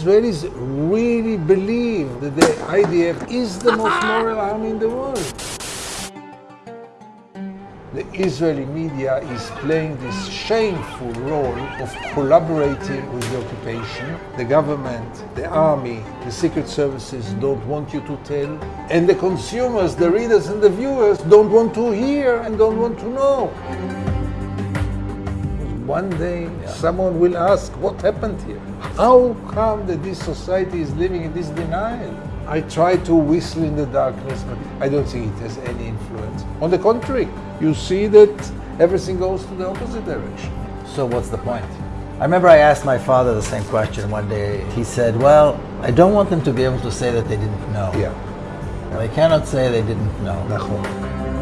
Israelis really believe that the IDF is the most moral army in the world. The Israeli media is playing this shameful role of collaborating with the occupation. The government, the army, the secret services don't want you to tell, and the consumers, the readers and the viewers don't want to hear and don't want to know One day someone will ask, what happened here? How come that this society is living in this denial? I try to whistle in the darkness, but I don't think it has any influence. On the contrary, you see that everything goes to the opposite direction. So what's the point? I remember I asked my father the same question one day. He said, well, I don't want them to be able to say that they didn't know. Yeah. They cannot say they didn't know. נכון.